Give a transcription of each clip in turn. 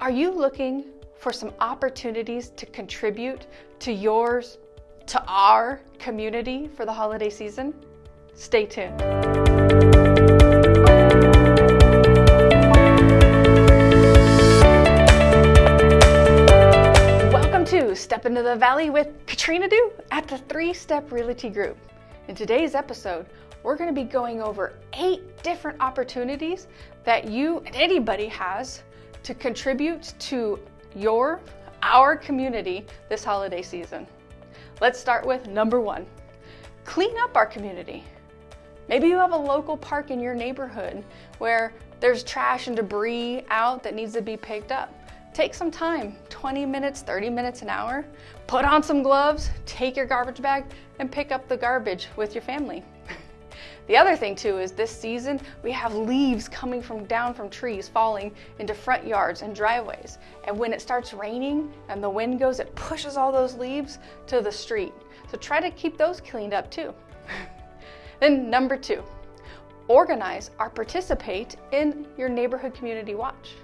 Are you looking for some opportunities to contribute to yours, to our community for the holiday season? Stay tuned. Welcome to Step into the Valley with Katrina Du at the Three Step Realty Group. In today's episode, we're going to be going over eight different opportunities that you and anybody has to contribute to your, our community this holiday season. Let's start with number one, clean up our community. Maybe you have a local park in your neighborhood where there's trash and debris out that needs to be picked up. Take some time, 20 minutes, 30 minutes, an hour, put on some gloves, take your garbage bag, and pick up the garbage with your family. The other thing too is this season we have leaves coming from down from trees falling into front yards and driveways. And when it starts raining and the wind goes, it pushes all those leaves to the street. So try to keep those cleaned up too. then number two, organize or participate in your neighborhood community watch.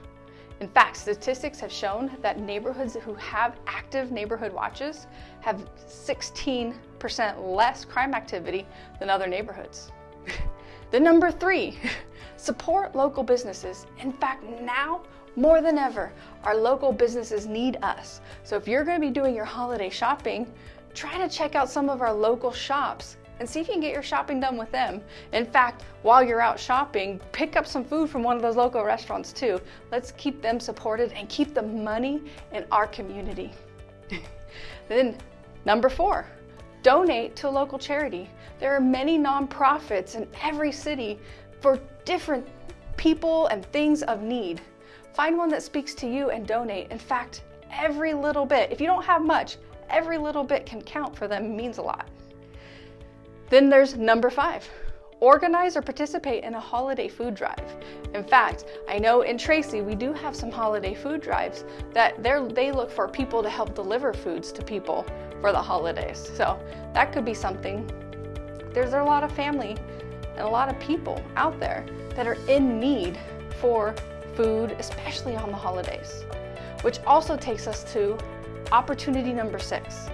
In fact, statistics have shown that neighborhoods who have active neighborhood watches have 16% less crime activity than other neighborhoods. The number three, support local businesses. In fact, now more than ever, our local businesses need us. So if you're going to be doing your holiday shopping, try to check out some of our local shops and see if you can get your shopping done with them. In fact, while you're out shopping, pick up some food from one of those local restaurants too. Let's keep them supported and keep the money in our community. then number four, donate to a local charity. There are many nonprofits in every city for different people and things of need. Find one that speaks to you and donate. In fact, every little bit, if you don't have much, every little bit can count for them, means a lot. Then there's number five, organize or participate in a holiday food drive. In fact, I know in Tracy we do have some holiday food drives that they look for people to help deliver foods to people for the holidays. So that could be something. There's a lot of family and a lot of people out there that are in need for food, especially on the holidays. Which also takes us to opportunity number six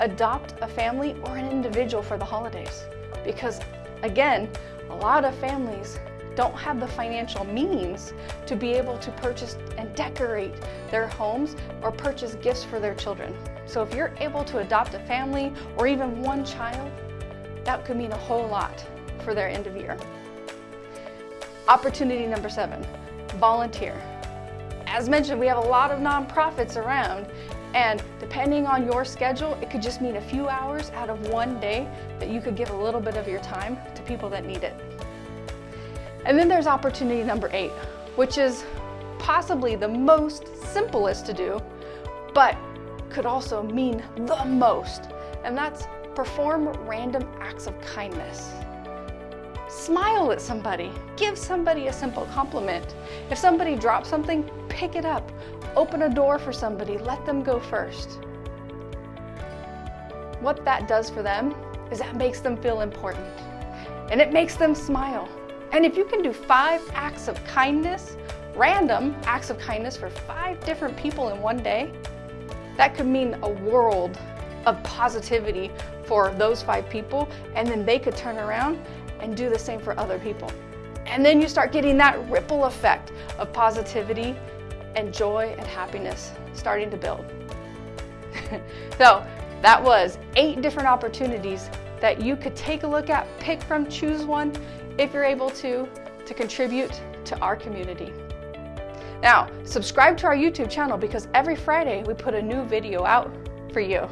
adopt a family or an individual for the holidays. Because again, a lot of families don't have the financial means to be able to purchase and decorate their homes or purchase gifts for their children. So if you're able to adopt a family or even one child, that could mean a whole lot for their end of year. Opportunity number seven, volunteer. As mentioned, we have a lot of nonprofits around and depending on your schedule, it could just mean a few hours out of one day that you could give a little bit of your time to people that need it. And then there's opportunity number eight, which is possibly the most simplest to do, but could also mean the most. And that's perform random acts of kindness. Smile at somebody, give somebody a simple compliment. If somebody drops something, pick it up. Open a door for somebody, let them go first. What that does for them is that makes them feel important and it makes them smile. And if you can do five acts of kindness, random acts of kindness for five different people in one day, that could mean a world of positivity for those five people and then they could turn around and do the same for other people. And then you start getting that ripple effect of positivity and joy and happiness starting to build. so that was eight different opportunities that you could take a look at, pick from, choose one if you're able to, to contribute to our community. Now, subscribe to our YouTube channel because every Friday we put a new video out for you.